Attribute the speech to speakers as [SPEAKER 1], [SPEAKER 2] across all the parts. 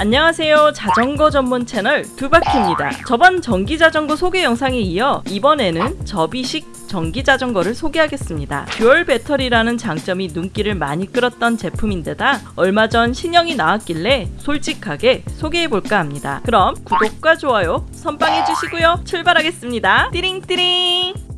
[SPEAKER 1] 안녕하세요. 자전거 전문 채널 두바키입니다. 저번 전기자전거 소개 영상에 이어 이번에는 접이식 전기자전거를 소개하겠습니다. dual 배터리라는 장점이 눈길을 많이 끌었던 제품인데다 얼마 전 신형이 나왔길래 솔직하게 소개해볼까 합니다. 그럼 구독과 좋아요 선빵해주시고요. 출발하겠습니다. 띠링띠링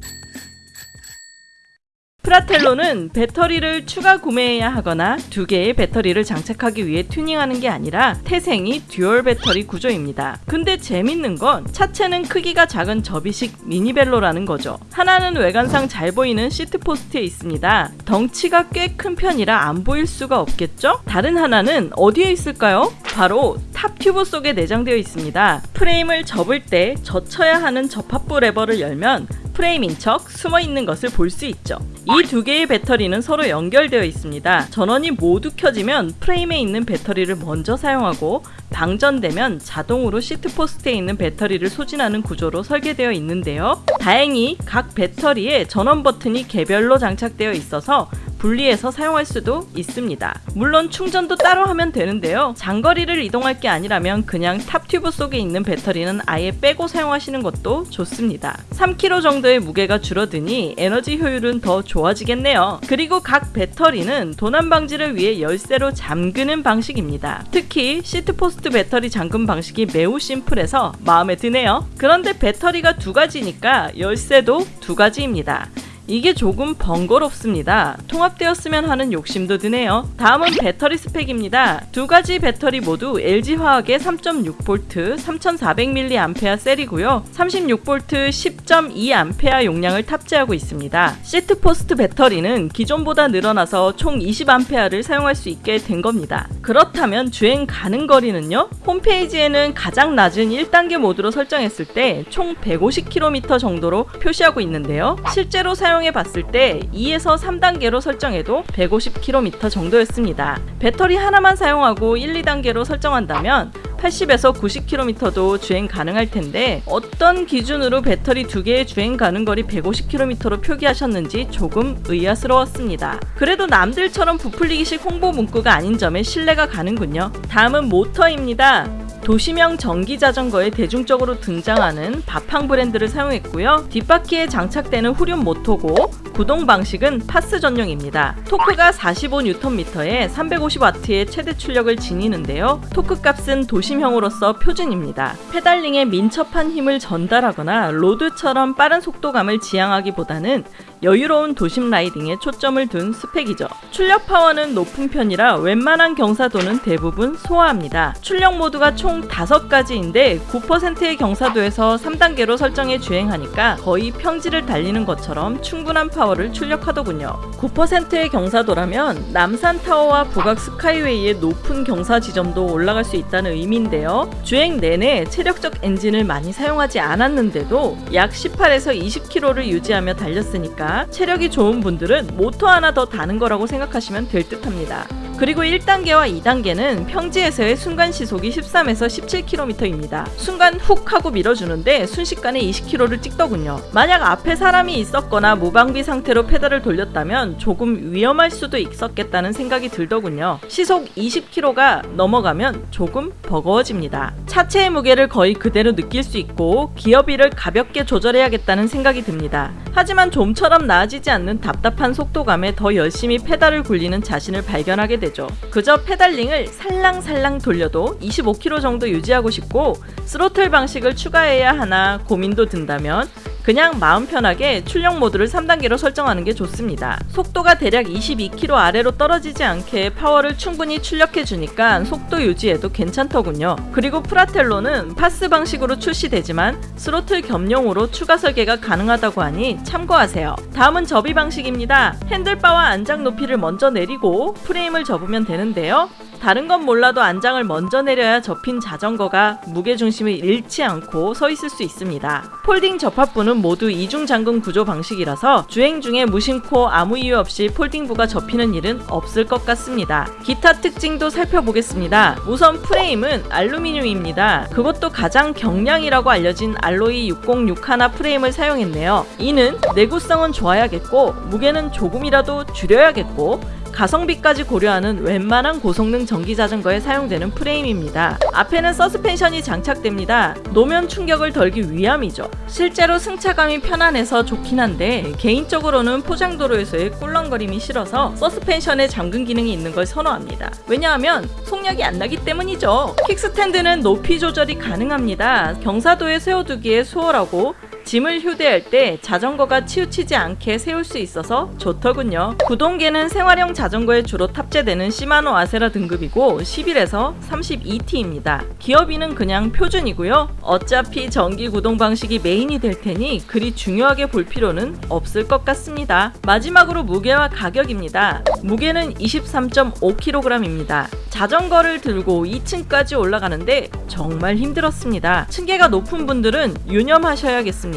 [SPEAKER 1] 프라텔로는 배터리를 추가 구매해야 하거나 두 개의 배터리를 장착하기 위해 튜닝하는 게 아니라 태생이 dual 배터리 구조입니다. 근데 재밌는 건 차체는 크기가 작은 접이식 미니벨로라는 거죠. 하나는 외관상 잘 보이는 seat post에 있습니다. 덩치가 꽤 큰 편이라 안 보일 수가 없겠죠? 다른 하나는 어디에 있을까요? 바로 top tube 속에 내장되어 있습니다. 프레임을 접을 때 젖혀야 하는 접합부 레버를 열면 프레임인 척 숨어 있는 것을 볼 수 있죠. 이 두 개의 배터리는 서로 연결되어 있습니다. 전원이 모두 켜지면 프레임에 있는 배터리를 먼저 사용하고 방전되면 자동으로 seat post에 있는 배터리를 소진하는 구조로 설계되어 있는데요. 다행히 각 배터리에 전원 버튼이 개별로 장착되어 있어서 분리해서 사용할 수도 있습니다. 물론 충전도 따로 하면 되는데요. 장거리를 이동할 게 아니라면 그냥 top tube 속에 있는 배터리는 아예 빼고 사용하시는 것도 좋습니다. 3kg 정도의 무게가 줄어드니 에너지 효율은 더 좋아지겠네요. 그리고 각 배터리는 도난 방지를 위해 열쇠로 잠그는 방식입니다. 특히 seat post 배터리 잠금 방식이 매우 심플해서 마음에 드네요. 그런데 배터리가 두 가지니까 열쇠도 두 가지입니다. 이게 조금 번거롭습니다. 통합되었으면 하는 욕심도 드네요. 다음은 배터리 스펙입니다. 두 가지 배터리 모두 LG화학의 3.6V 3400mAh cell이고요. 36V 10.2A 용량을 탑재하고 있습니다. seat post 배터리는 기존보다 늘어나서 총 20A를 사용할 수 있게 된 겁니다. 그렇다면 주행 가능 거리는요? 홈페이지에는 가장 낮은 1단계 모드로 설정했을 때 총 150km 정도로 표시하고 있는데요. 실제로 사용 사용해 봤을 때 2에서 3단계로 설정해도 150km 정도였습니다. 배터리 하나만 사용하고 1, 2단계로 설정한다면 80에서 90km도 주행 가능할 텐데 어떤 기준으로 배터리 두 개의 주행 가능 거리 150km로 표기하셨는지 조금 의아스러웠습니다. 그래도 남들처럼 부풀리기식 홍보 문구가 아닌 점에 신뢰가 가는군요. 다음은 모터입니다. 도시형 전기 자전거에 대중적으로 등장하는 바팡 브랜드를 사용했고요. 뒷바퀴에 장착되는 후륜 모터고 구동 방식은 PAS 전용입니다. 토크가 45Nm에 350W의 최대 출력을 지니는데요. 토크 값은 도심형으로서 표준입니다. pedaling에 민첩한 힘을 전달하거나 road처럼 빠른 속도감을 지향하기보다는 여유로운 도심 riding에 초점을 둔 스펙이죠. 출력 파워는 높은 편이라 웬만한 경사도는 대부분 소화합니다. 출력 모드가 총 5가지인데 9%의 경사도에서 3단계로 설정해 주행하니까 거의 평지를 달리는 것처럼 충분한 파워를 출력하더군요. 9%의 경사도라면 남산타워와 북악 스카이웨이의 높은 경사 지점도 올라갈 수 있다는 의미인데요. 주행 내내 체력적 엔진을 많이 사용하지 않았는데도 약 18에서 20km를 유지하며 달렸으니까 체력이 좋은 분들은 모터 하나 더 다는 거라고 생각하시면 될 듯합니다. 그리고 1단계와 2단계는 평지에서의 순간 시속이 13에서 17km입니다. 순간 훅 하고 밀어주는데 순식간에 20km를 찍더군요. 만약 앞에 사람이 있었거나 무방비 상태로 페달을 돌렸다면 조금 위험할 수도 있었겠다는 생각이 들더군요. 시속 20km가 넘어가면 조금 버거워집니다. 차체의 무게를 거의 그대로 느낄 수 있고 기어비를 가볍게 조절해야겠다는 생각이 듭니다. 하지만 좀처럼 나아지지 않는 답답한 속도감에 더 열심히 페달을 굴리는 자신을 발견하게 되죠. 그저 pedaling을 살랑살랑 돌려도 25km 정도 유지하고 싶고 스로틀 방식을 추가해야 하나 고민도 든다면 그냥 마음 편하게 출력 모드를 3단계로 설정하는 게 좋습니다. 속도가 대략 22km 아래로 떨어지지 않게 파워를 충분히 출력해 주니까 속도 유지에도 괜찮더군요. 그리고 프라텔로는 PAS 방식으로 출시되지만 스로틀 겸용으로 추가 설계가 가능하다고 하니 참고하세요. 다음은 접이 방식입니다. handlebar와 안장 높이를 먼저 내리고 프레임을 접으면 되는데요. 다른 건 몰라도 안장을 먼저 내려야 접힌 자전거가 무게중심을 잃지 않고 서 있을 수 있습니다. folding 접합부는 모두 이중 잠금 구조 방식이라서 주행 중에 무심코 아무 이유 없이 folding부가 접히는 일은 없을 것 같습니다. 기타 특징도 살펴보겠습니다. 우선 프레임은 알루미늄입니다. 그것도 가장 경량이라고 알려진 alloy 6061 프레임을 사용했네요. 이는 내구성은 좋아야겠고 무게는 조금이라도 줄여야겠고 가성비까지 고려하는 웬만한 고성능 전기 자전거에 사용되는 프레임입니다. 앞에는 서스펜션이 장착됩니다. 노면 충격을 덜기 위함이죠. 실제로 승차감이 편안해서 좋긴 한데 개인적으로는 포장도로에서의 꿀렁거림이 싫어서 서스펜션에 잠금 기능이 있는 걸 선호합니다. 왜냐하면 속력이 안 나기 때문이죠. 킥스탠드는 높이 조절이 가능합니다. 경사도에 세워두기에 수월하고 짐을 휴대할 때 자전거가 치우치지 않게 세울 수 있어서 좋더군요. 구동계는 생활용 자전거에 주로 탑재되는 시마노 아세라 등급이고 11에서 32T입니다. 기어비는 그냥 표준이고요. 어차피 전기 구동 방식이 메인이 될 테니 그리 중요하게 볼 필요는 없을 것 같습니다. 마지막으로 무게와 가격입니다. 무게는 23.5kg입니다. 자전거를 들고 2층까지 올라가는데 정말 힘들었습니다. 층계가 높은 분들은 유념하셔야겠습니다.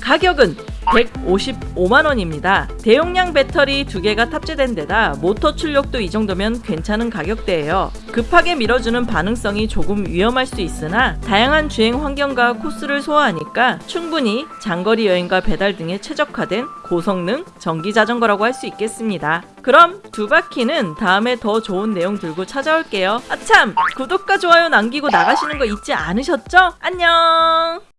[SPEAKER 1] 가격은 155만원입니다. 대용량 배터리 두 개가 탑재된 데다 모터 출력도 이 정도면 괜찮은 가격대예요. 급하게 밀어주는 반응성이 조금 위험할 수 있으나 다양한 주행 환경과 코스를 소화하니까 충분히 장거리 여행과 배달 등에 최적화된 고성능 전기 자전거라고 할 수 있겠습니다. 그럼 두 바퀴는 다음에 더 좋은 내용 들고 찾아올게요. 아참! 구독과 좋아요 남기고 나가시는 거 잊지 않으셨죠? 안녕!